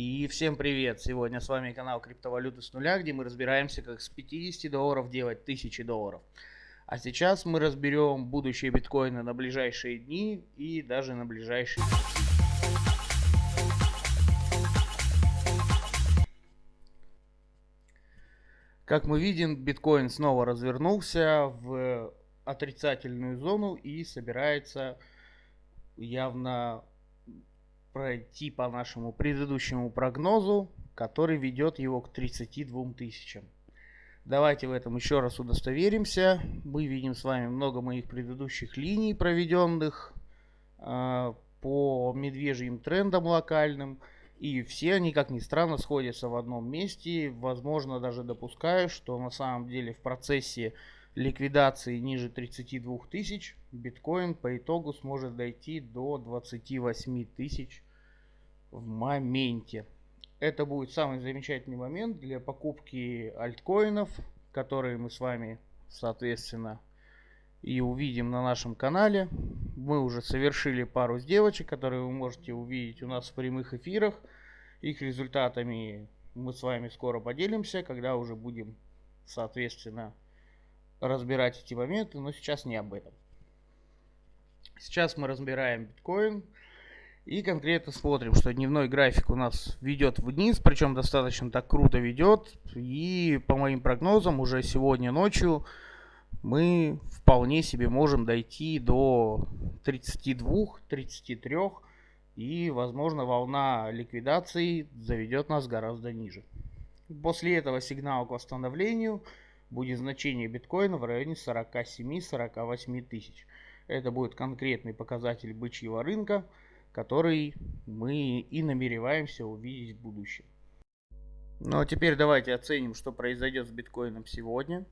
И всем привет! Сегодня с вами канал Криптовалюты с нуля, где мы разбираемся, как с 50 долларов делать 1000 долларов. А сейчас мы разберем будущее биткоина на ближайшие дни и даже на ближайшие Как мы видим, биткоин снова развернулся в отрицательную зону и собирается явно пройти по нашему предыдущему прогнозу, который ведет его к 32 тысячам. Давайте в этом еще раз удостоверимся. Мы видим с вами много моих предыдущих линий, проведенных э, по медвежьим трендам локальным. И все они, как ни странно, сходятся в одном месте. Возможно, даже допускаю, что на самом деле в процессе ликвидации ниже 32 тысяч биткоин по итогу сможет дойти до 28 тысяч в моменте. Это будет самый замечательный момент для покупки альткоинов, которые мы с вами, соответственно, и увидим на нашем канале. Мы уже совершили пару сделочек, которые вы можете увидеть у нас в прямых эфирах. Их результатами мы с вами скоро поделимся, когда уже будем, соответственно, разбирать эти моменты, но сейчас не об этом. Сейчас мы разбираем биткоин. И конкретно смотрим, что дневной график у нас ведет вниз, причем достаточно так круто ведет. И по моим прогнозам уже сегодня ночью мы вполне себе можем дойти до 32-33. И возможно волна ликвидации заведет нас гораздо ниже. После этого сигнал к восстановлению будет значение биткоина в районе 47-48 тысяч. Это будет конкретный показатель бычьего рынка который мы и намереваемся увидеть в будущем. Ну а теперь давайте оценим, что произойдет с биткоином сегодня.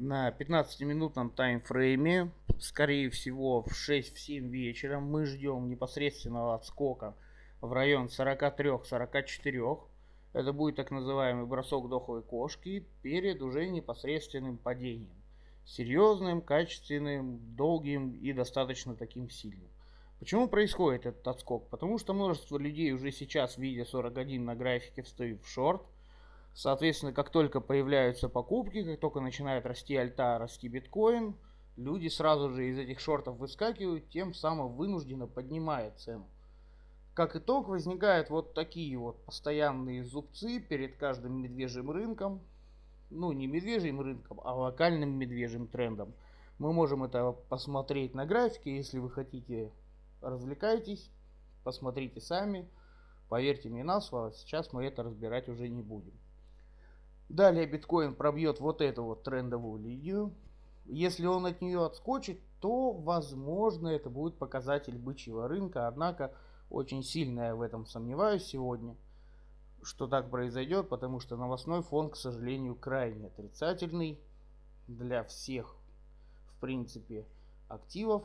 На 15-минутном таймфрейме, скорее всего в 6-7 вечера, мы ждем непосредственного отскока в район 43-44. Это будет так называемый бросок дохлой кошки перед уже непосредственным падением. Серьезным, качественным, долгим и достаточно таким сильным. Почему происходит этот отскок? Потому что множество людей уже сейчас, видя 41 на графике, встают в шорт. Соответственно, как только появляются покупки, как только начинает расти альта, расти биткоин, люди сразу же из этих шортов выскакивают, тем самым вынужденно поднимая цену. Как итог, возникают вот такие вот постоянные зубцы перед каждым медвежьим рынком. Ну, не медвежьим рынком, а локальным медвежьим трендом. Мы можем это посмотреть на графике, если вы хотите развлекайтесь, посмотрите сами. Поверьте мне на слово, сейчас мы это разбирать уже не будем. Далее биткоин пробьет вот эту вот трендовую линию. Если он от нее отскочит, то возможно это будет показатель бычьего рынка. Однако очень сильно я в этом сомневаюсь сегодня, что так произойдет, потому что новостной фон, к сожалению, крайне отрицательный для всех, в принципе, активов.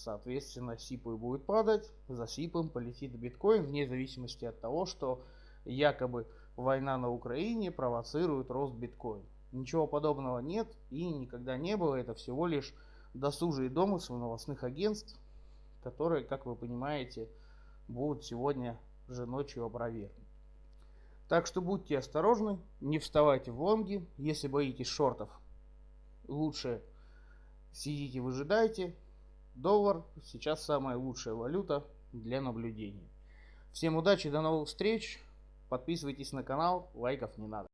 Соответственно, сипы будет падать, за сипом полетит биткоин, вне зависимости от того, что якобы война на Украине провоцирует рост биткоина. Ничего подобного нет и никогда не было. Это всего лишь досужие домыслы новостных агентств, которые, как вы понимаете, будут сегодня же ночью опровергнуты. Так что будьте осторожны, не вставайте в лонги. Если боитесь шортов, лучше сидите, выжидайте. Доллар сейчас самая лучшая валюта для наблюдения. Всем удачи, до новых встреч. Подписывайтесь на канал, лайков не надо.